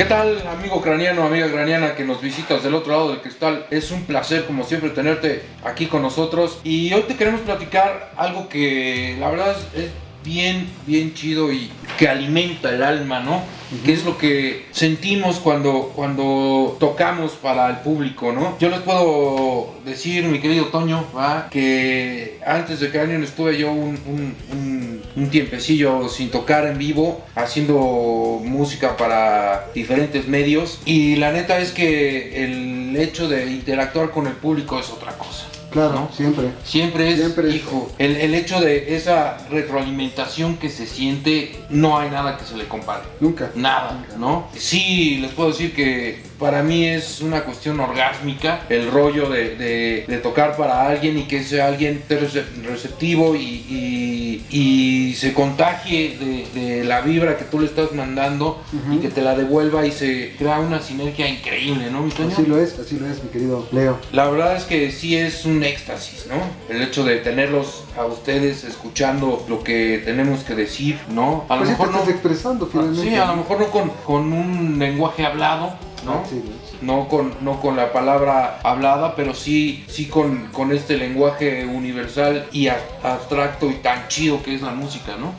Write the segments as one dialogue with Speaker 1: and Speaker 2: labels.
Speaker 1: ¿Qué tal, amigo craniano, amiga craniana que nos visitas del otro lado del cristal? Es un placer, como siempre, tenerte aquí con nosotros. Y hoy te queremos platicar algo que la verdad es, bien, bien chido y que alimenta el alma, ¿no? Que es lo que sentimos cuando, cuando tocamos para el público, ¿no? Yo les puedo decir, mi querido Toño, ¿va? que antes de Cranion estuve yo un, un, un, un tiempecillo sin tocar en vivo, haciendo música para diferentes medios. Y la neta es que el hecho de interactuar con el público es otra.
Speaker 2: Claro,
Speaker 1: ¿no?
Speaker 2: siempre.
Speaker 1: Siempre es,
Speaker 2: Siempre
Speaker 1: hijo, el, el hecho de esa retroalimentación que se siente, no hay nada que se le compare.
Speaker 2: Nunca.
Speaker 1: Nada, ¿no? Sí, les puedo decir que para mí es una cuestión orgásmica el rollo de, de- de tocar para alguien y que ese alguien esté rece- receptivo y, y- y se contagie de, de la vibra que tú le estás mandando y que te la devuelva y se crea una sinergia increíble, ¿no, mi?
Speaker 2: Así lo es, así lo es, mi querido Leo.
Speaker 1: La verdad es que sí es un éxtasis, ¿no? El hecho de tenerlos a ustedes escuchando lo que tenemos que decir, ¿no? A lo
Speaker 2: Pues sí te
Speaker 1: mejor no.
Speaker 2: estás expresando finalmente.
Speaker 1: Sí, a lo mejor no con, con un lenguaje hablado, ¿no?
Speaker 2: Sí, sí.
Speaker 1: No con, no con la palabra hablada, pero sí, sí con, con este lenguaje universal y abstracto y tan chido que es la música, ¿no?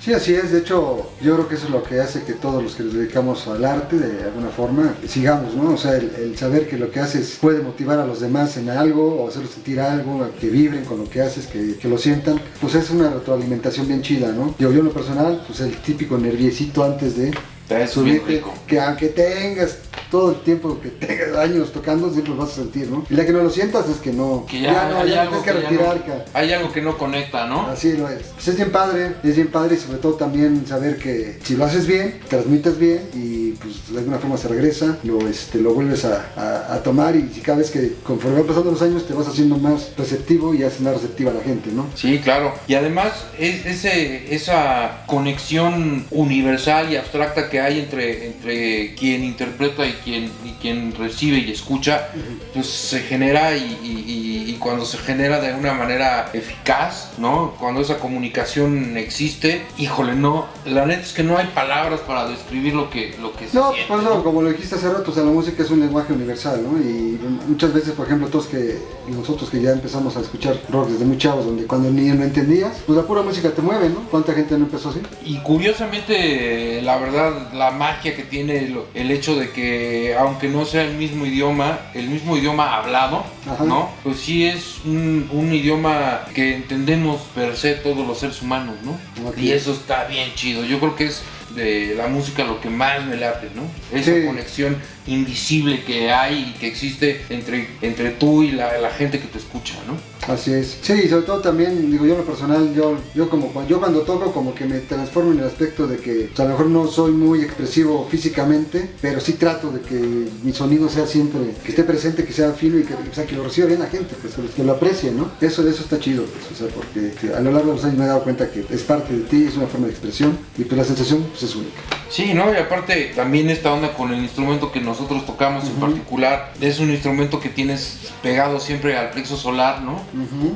Speaker 2: Sí, así es. De hecho, yo creo que eso es lo que hace que todos los que nos dedicamos al arte, de alguna forma, sigamos, ¿no? O sea, el, el saber que lo que haces puede motivar a los demás en algo o hacerlos sentir algo, que vibren con lo que haces, que, que lo sientan, pues es una retroalimentación bien chida, ¿no? Yo, yo en lo personal, pues el típico nerviecito antes de
Speaker 1: es
Speaker 2: subirte, que aunque tengas todo el tiempo que tengas años tocando, siempre lo vas a sentir, ¿no? Y la que no lo sientas es que no,
Speaker 1: Que ya,
Speaker 2: no,
Speaker 1: hay,
Speaker 2: ya
Speaker 1: algo
Speaker 2: que
Speaker 1: ya
Speaker 2: retirar,
Speaker 1: no- hay algo que no conecta, ¿no?
Speaker 2: Así lo es. Pues es bien padre, es bien padre y sobre todo también saber que si lo haces bien, transmites bien y pues de alguna forma se regresa, lo, este, lo vuelves a, a- a tomar y si cada vez que conforme van pasando los años te vas haciendo más receptivo y haces más receptiva a la gente, ¿no?
Speaker 1: Sí, claro. Y además es, ese, esa conexión universal y abstracta que hay entre, entre quien interpreta y quien, y quien recibe y escucha, pues se genera y, y- y- cuando se genera de una manera eficaz, ¿no? Cuando esa comunicación existe, híjole, no, la neta es que no hay palabras para describir lo que, lo que se
Speaker 2: No,
Speaker 1: siente.
Speaker 2: por eso, como lo dijiste hace rato, o sea, la música es un lenguaje universal, ¿no? Y muchas veces, por ejemplo, todos que, nosotros que ya empezamos a escuchar rock desde muy chavos, donde cuando ni no entendías, pues la pura música te mueve, ¿no? ¿Cuánta gente no empezó así?
Speaker 1: Y curiosamente, la verdad, la magia que tiene el hecho de que, aunque no sea el mismo idioma, el mismo idioma hablado,
Speaker 2: Ajá.
Speaker 1: ¿no? Pues sí es un, un idioma que entendemos per se todos los seres humanos, ¿no? Y eso está bien chido. Yo creo que es de la música lo que más me late, ¿no? Esa
Speaker 2: Sí.
Speaker 1: conexión invisible que hay y que existe entre, entre tú y la, la gente que te escucha, ¿no?
Speaker 2: Así es. Sí, y sobre todo también, digo yo en lo personal, yo, yo como yo cuando toco como que me transformo en el aspecto de que o sea, a lo mejor no soy muy expresivo físicamente, pero sí trato de que mi sonido sea siempre, que esté presente, que sea fino y que, o sea, que lo reciba bien la gente, pues que lo- aprecie, ¿no? Eso, eso está chido, pues, o sea, porque que a lo largo de los años me he dado cuenta que es parte de ti, es una forma de expresión y pues la sensación pues, es única.
Speaker 1: Sí, ¿no? Y aparte también esta onda con el instrumento que nosotros tocamos en particular, es un instrumento que tienes pegado siempre al plexo solar, ¿no?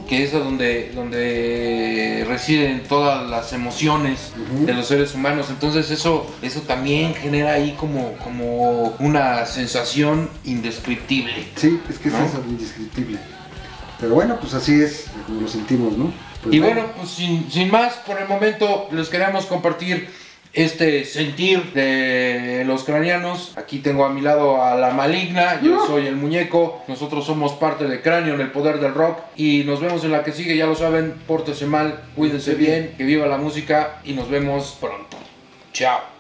Speaker 1: Que es donde, donde residen todas las emociones de los seres humanos. Entonces eso, eso también genera ahí como, como una sensación indescriptible.
Speaker 2: Sí, es que
Speaker 1: ¿No?
Speaker 2: es eso, indescriptible. Pero bueno, pues así es como lo sentimos, ¿no? Pues
Speaker 1: Y bueno, pues sin, sin más, por el momento les queremos compartir este sentir de los cranianos. Aquí tengo a mi lado a la maligna, yo soy el muñeco, nosotros somos parte de Cráneo en el poder del rock y nos vemos en la que sigue, ya lo saben, pórtense mal, cuídense bien, que viva la música y nos vemos pronto. Chao.